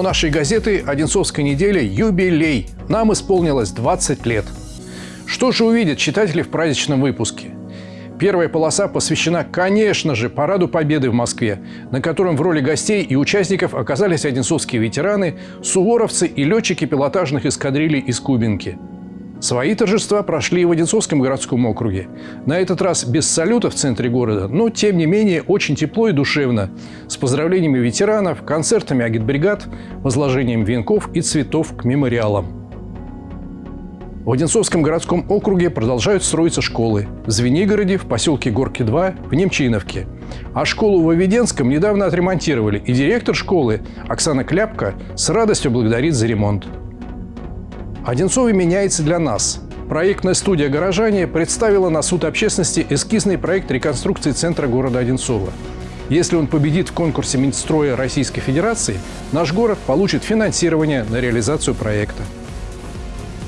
нашей газеты «Одинцовская неделя» юбилей. Нам исполнилось 20 лет. Что же увидят читатели в праздничном выпуске? Первая полоса посвящена, конечно же, Параду Победы в Москве, на котором в роли гостей и участников оказались одинцовские ветераны, суворовцы и летчики пилотажных эскадрилей из Кубинки. Свои торжества прошли в Одинцовском городском округе. На этот раз без салюта в центре города, но, тем не менее, очень тепло и душевно, с поздравлениями ветеранов, концертами агитбригад, возложением венков и цветов к мемориалам. В Одинцовском городском округе продолжают строиться школы. В Звенигороде, в поселке Горки-2, в Немчиновке. А школу в Оведенском недавно отремонтировали, и директор школы Оксана Кляпка с радостью благодарит за ремонт. Одинцове меняется для нас. Проектная студия «Горожане» представила на суд общественности эскизный проект реконструкции центра города Одинцова. Если он победит в конкурсе Минстроя Российской Федерации, наш город получит финансирование на реализацию проекта.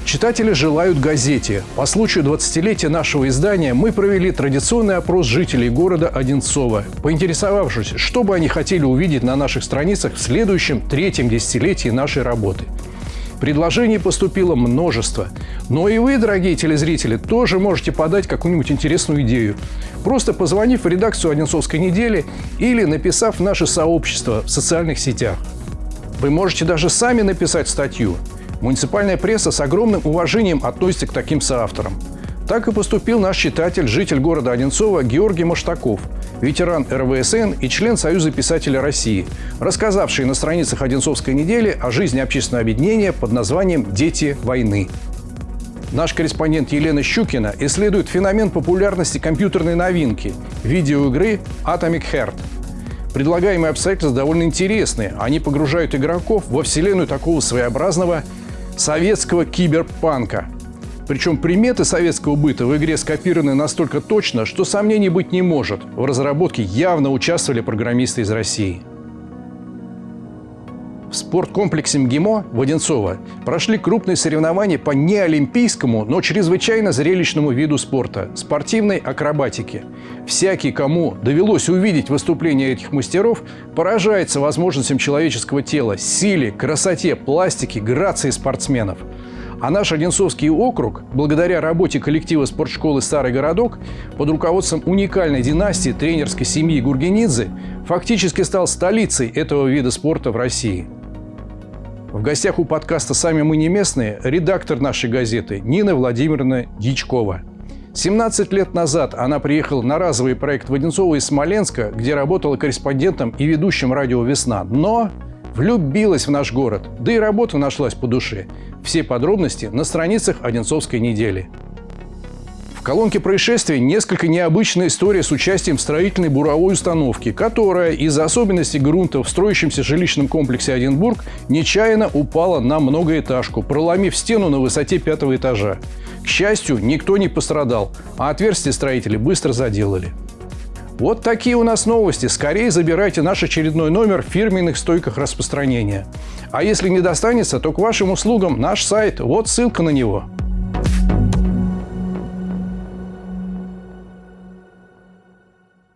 Читатели желают газете. По случаю 20-летия нашего издания мы провели традиционный опрос жителей города Одинцова, поинтересовавшись, что бы они хотели увидеть на наших страницах в следующем третьем десятилетии нашей работы. Предложений поступило множество. Но и вы, дорогие телезрители, тоже можете подать какую-нибудь интересную идею. Просто позвонив в редакцию «Одинцовской недели» или написав в наше сообщество в социальных сетях. Вы можете даже сами написать статью. Муниципальная пресса с огромным уважением относится к таким соавторам. Так и поступил наш читатель, житель города Одинцова Георгий Маштаков, ветеран РВСН и член Союза писателей России, рассказавший на страницах Одинцовской недели о жизни общественного объединения под названием «Дети войны». Наш корреспондент Елена Щукина исследует феномен популярности компьютерной новинки – видеоигры Atomic Heart. Предлагаемые обстоятельства довольно интересные. Они погружают игроков во вселенную такого своеобразного советского киберпанка. Причем приметы советского быта в игре скопированы настолько точно, что сомнений быть не может. В разработке явно участвовали программисты из России. В спорткомплексе МГИМО в Одинцово прошли крупные соревнования по неолимпийскому, но чрезвычайно зрелищному виду спорта – спортивной акробатике. Всякий, кому довелось увидеть выступления этих мастеров, поражается возможностям человеческого тела, силе, красоте, пластике, грации спортсменов. А наш Одинцовский округ, благодаря работе коллектива спортшколы «Старый городок» под руководством уникальной династии тренерской семьи Гургенидзе, фактически стал столицей этого вида спорта в России. В гостях у подкаста «Сами мы не местные» редактор нашей газеты Нина Владимировна Дичкова. 17 лет назад она приехала на разовый проект Воденцова из Смоленска, где работала корреспондентом и ведущим радио «Весна». Но влюбилась в наш город, да и работа нашлась по душе. Все подробности на страницах Одинцовской недели колонке происшествия несколько необычная история с участием строительной буровой установки, которая из-за особенностей грунта в строящемся жилищном комплексе Одинбург нечаянно упала на многоэтажку, проломив стену на высоте пятого этажа. К счастью, никто не пострадал, а отверстие строители быстро заделали. Вот такие у нас новости. Скорее забирайте наш очередной номер в фирменных стойках распространения. А если не достанется, то к вашим услугам наш сайт. Вот ссылка на него.